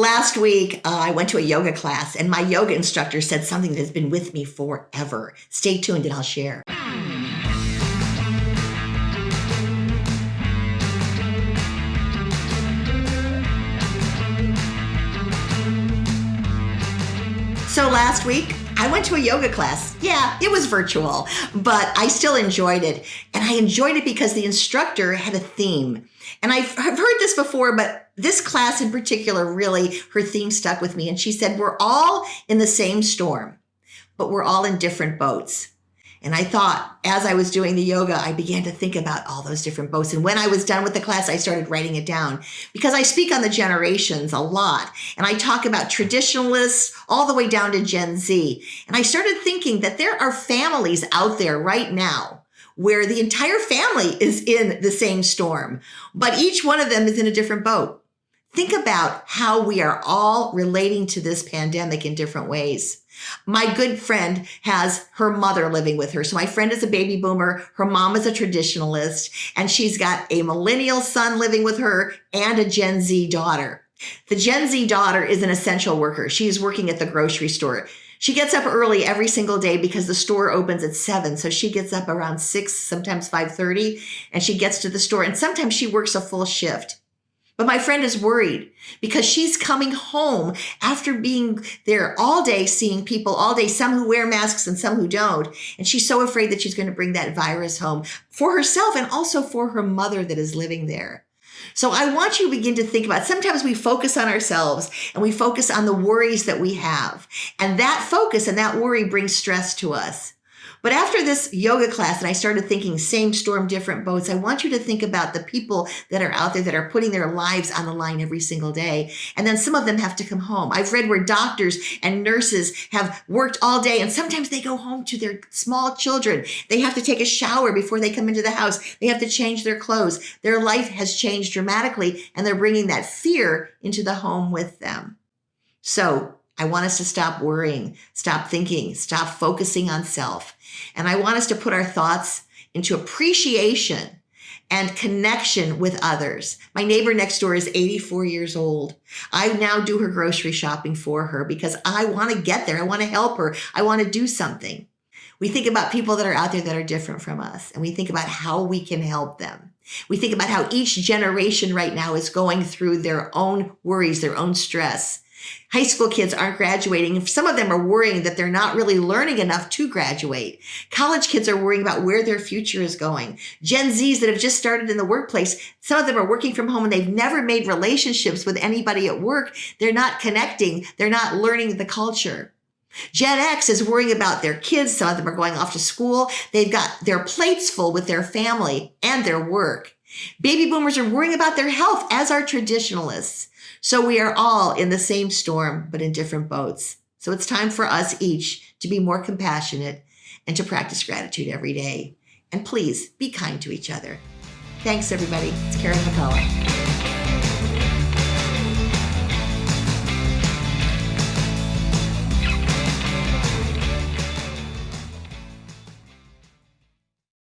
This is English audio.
Last week, uh, I went to a yoga class, and my yoga instructor said something that has been with me forever. Stay tuned and I'll share. So last week, I went to a yoga class. Yeah, it was virtual, but I still enjoyed it. And I enjoyed it because the instructor had a theme. And I've, I've heard this before, but this class in particular, really, her theme stuck with me. And she said, We're all in the same storm, but we're all in different boats. And I thought, as I was doing the yoga, I began to think about all those different boats. And when I was done with the class, I started writing it down because I speak on the generations a lot. And I talk about traditionalists all the way down to Gen Z. And I started thinking that there are families out there right now where the entire family is in the same storm, but each one of them is in a different boat. Think about how we are all relating to this pandemic in different ways. My good friend has her mother living with her. So my friend is a baby boomer. Her mom is a traditionalist and she's got a millennial son living with her and a Gen Z daughter. The Gen Z daughter is an essential worker. She is working at the grocery store. She gets up early every single day because the store opens at 7. So she gets up around 6, sometimes 5:30 and she gets to the store and sometimes she works a full shift. But my friend is worried because she's coming home after being there all day, seeing people all day, some who wear masks and some who don't. And she's so afraid that she's going to bring that virus home for herself and also for her mother that is living there. So I want you to begin to think about sometimes we focus on ourselves and we focus on the worries that we have. And that focus and that worry brings stress to us. But after this yoga class, and I started thinking same storm, different boats, I want you to think about the people that are out there that are putting their lives on the line every single day. And then some of them have to come home. I've read where doctors and nurses have worked all day, and sometimes they go home to their small children. They have to take a shower before they come into the house. They have to change their clothes. Their life has changed dramatically, and they're bringing that fear into the home with them. So I want us to stop worrying, stop thinking, stop focusing on self. And I want us to put our thoughts into appreciation and connection with others. My neighbor next door is 84 years old. I now do her grocery shopping for her because I want to get there. I want to help her. I want to do something. We think about people that are out there that are different from us, and we think about how we can help them. We think about how each generation right now is going through their own worries, their own stress. High school kids aren't graduating. Some of them are worrying that they're not really learning enough to graduate. College kids are worrying about where their future is going. Gen Zs that have just started in the workplace, some of them are working from home and they've never made relationships with anybody at work. They're not connecting. They're not learning the culture. Gen X is worrying about their kids. Some of them are going off to school. They've got their plates full with their family and their work. Baby boomers are worrying about their health, as are traditionalists. So we are all in the same storm, but in different boats. So it's time for us each to be more compassionate and to practice gratitude every day. And please be kind to each other. Thanks, everybody. It's Karen McCullough.